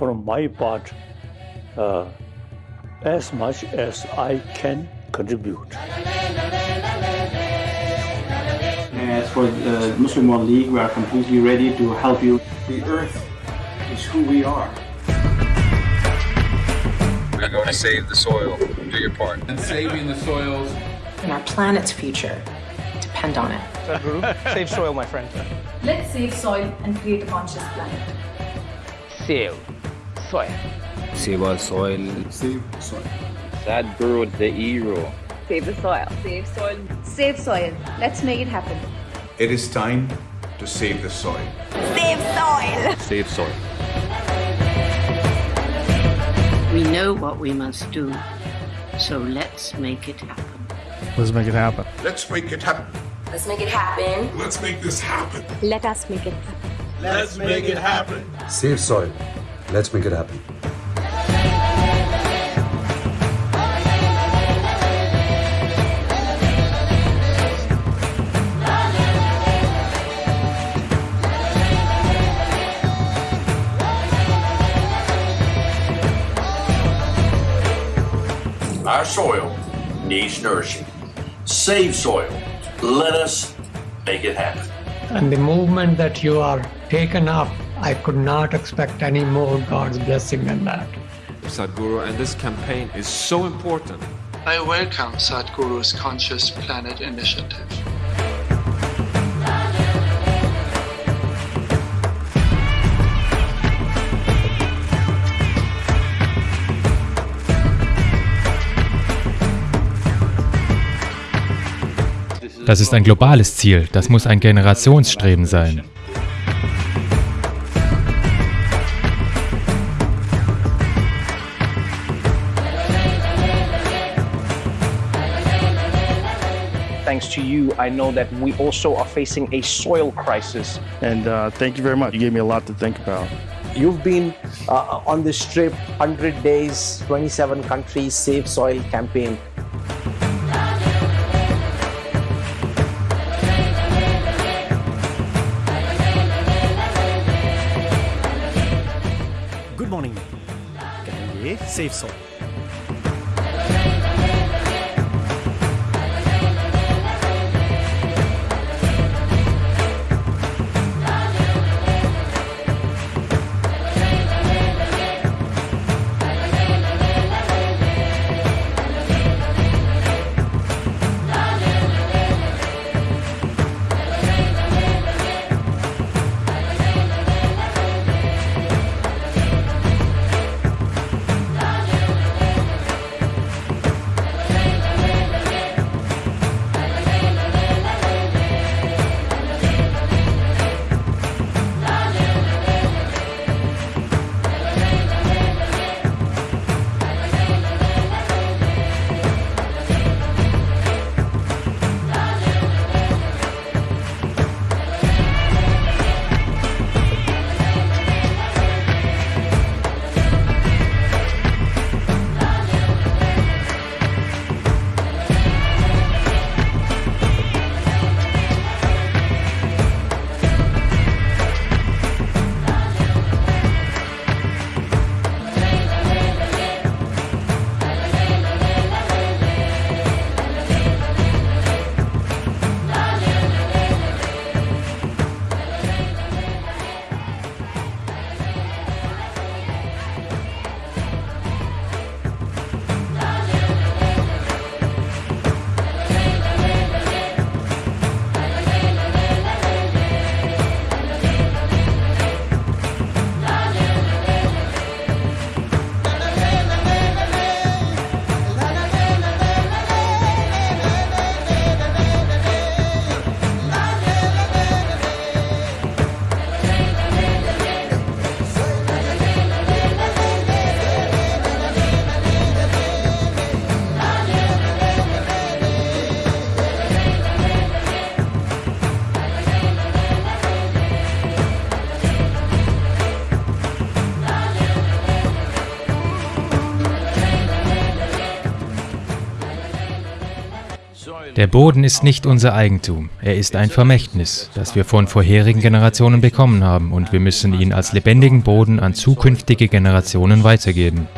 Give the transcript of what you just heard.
from my part uh, as much as I can contribute. As for the Muslim World League, we are completely ready to help you. The earth is who we are. We're going to save the soil. Do your part. And saving the soils. And our planet's future depend on it. save soil, my friend. Let's save soil and create a conscious planet. Save soil. Save our soil. Save soil. Sadhguru the hero. Save the soil. Save soil. Save soil. Let's make it happen. It is time to save the soil. Save soil. Save soil. We know what we must do, so let's make it happen. Let's make it happen. Let's make it happen. Let's make it happen. Let's make this happen. Let us make it happen. Let's make it happen. Save soil. Let's make it happen. Our soil needs nourishing. Save soil. Let us make it happen. And the movement that you are taken up, I could not expect any more God's blessing than that. Sadhguru, and this campaign is so important. I welcome Sadhguru's Conscious Planet initiative. Das ist ein globales Ziel, das muss ein Generationsstreben sein. thanks to you, I know that we also are facing a soil crisis. And uh, thank you very much. You gave me a lot to think about. You've been uh, on this trip, 100 days, 27 countries, Save Soil campaign. Good morning. Save Soil. Der Boden ist nicht unser Eigentum. Er ist ein Vermächtnis, das wir von vorherigen Generationen bekommen haben und wir müssen ihn als lebendigen Boden an zukünftige Generationen weitergeben.